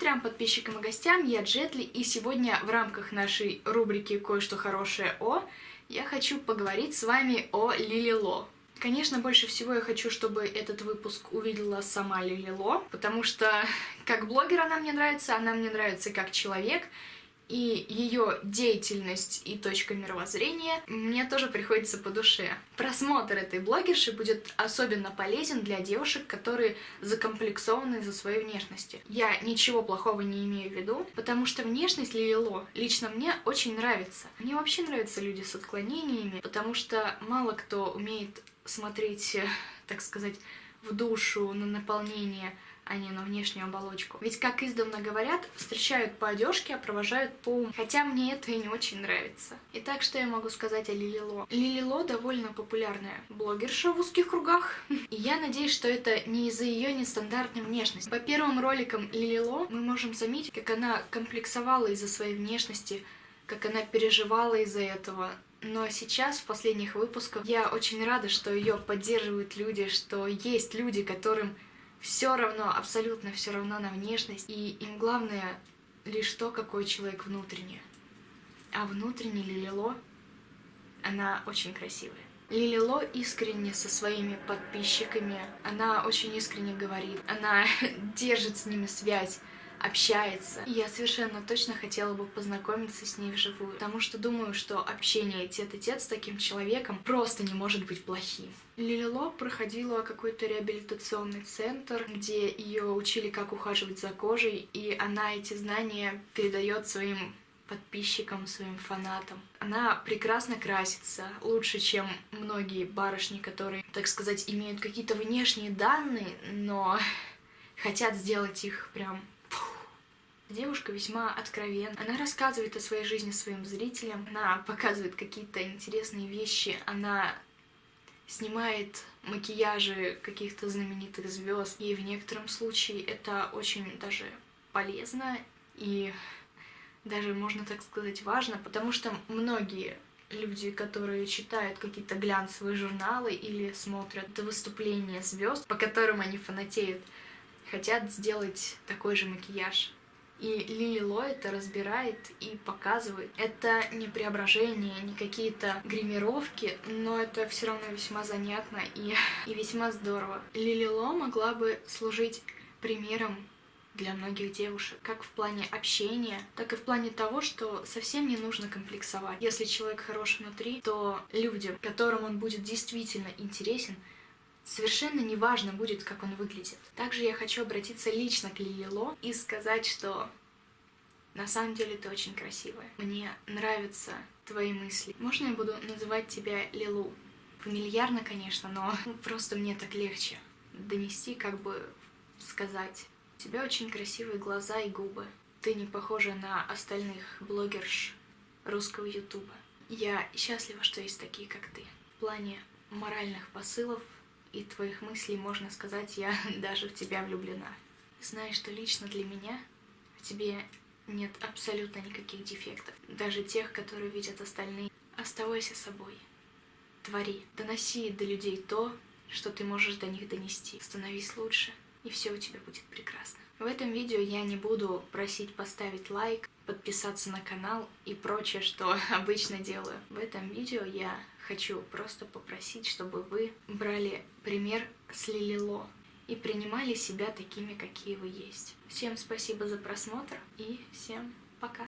трем подписчикам и гостям, я Джетли, и сегодня в рамках нашей рубрики «Кое-что хорошее о» я хочу поговорить с вами о Лилило. Конечно, больше всего я хочу, чтобы этот выпуск увидела сама Лилило, потому что как блогер она мне нравится, она мне нравится как человек, и ее деятельность и точка мировоззрения мне тоже приходится по душе. Просмотр этой блогерши будет особенно полезен для девушек, которые закомплексованы из-за своей внешности. Я ничего плохого не имею в виду, потому что внешность Лилило лично мне очень нравится. Мне вообще нравятся люди с отклонениями, потому что мало кто умеет смотреть, так сказать, в душу, на наполнение а не на внешнюю оболочку. Ведь, как издавна говорят, встречают по одежке, а провожают по уму. Хотя мне это и не очень нравится. Итак, что я могу сказать о Лилило? Лилило довольно популярная блогерша в узких кругах. И я надеюсь, что это не из-за ее нестандартной внешности. По первым роликам Лилило мы можем заметить, как она комплексовала из-за своей внешности, как она переживала из-за этого, но сейчас, в последних выпусках, я очень рада, что ее поддерживают люди, что есть люди, которым все равно, абсолютно все равно на внешность, и им главное лишь то, какой человек внутренне. А внутренне Лилило, она очень красивая. Лилило искренне со своими подписчиками, она очень искренне говорит, она держит с ними связь, общается. И я совершенно точно хотела бы познакомиться с ней вживую, потому что думаю, что общение тет-а-тет с таким человеком просто не может быть плохим. Лилило проходила какой-то реабилитационный центр, где ее учили, как ухаживать за кожей, и она эти знания передает своим подписчикам, своим фанатам. Она прекрасно красится, лучше, чем многие барышни, которые, так сказать, имеют какие-то внешние данные, но хотят сделать их прям Девушка весьма откровенна. Она рассказывает о своей жизни своим зрителям, она показывает какие-то интересные вещи, она снимает макияжи каких-то знаменитых звезд. И в некотором случае это очень даже полезно и даже, можно так сказать, важно, потому что многие люди, которые читают какие-то глянцевые журналы или смотрят выступления звезд, по которым они фанатеют, хотят сделать такой же макияж. И Лили Ло это разбирает и показывает. Это не преображение, не какие-то гримировки, но это все равно весьма занятно и, и весьма здорово. Лили Ло могла бы служить примером для многих девушек, как в плане общения, так и в плане того, что совсем не нужно комплексовать. Если человек хорош внутри, то людям, которым он будет действительно интересен, Совершенно неважно будет, как он выглядит. Также я хочу обратиться лично к Лилило и сказать, что на самом деле ты очень красивая. Мне нравятся твои мысли. Можно я буду называть тебя Лилу? Фамильярно, конечно, но просто мне так легче донести, как бы сказать. У тебя очень красивые глаза и губы. Ты не похожа на остальных блогерш русского ютуба. Я счастлива, что есть такие, как ты. В плане моральных посылов и твоих мыслей, можно сказать, я даже в тебя влюблена. Знаешь, что лично для меня в тебе нет абсолютно никаких дефектов, даже тех, которые видят остальные. Оставайся собой, твори, доноси до людей то, что ты можешь до них донести. Становись лучше, и все у тебя будет прекрасно. В этом видео я не буду просить поставить лайк, подписаться на канал и прочее, что обычно делаю. В этом видео я хочу просто попросить, чтобы вы брали пример с Лилило и принимали себя такими, какие вы есть. Всем спасибо за просмотр и всем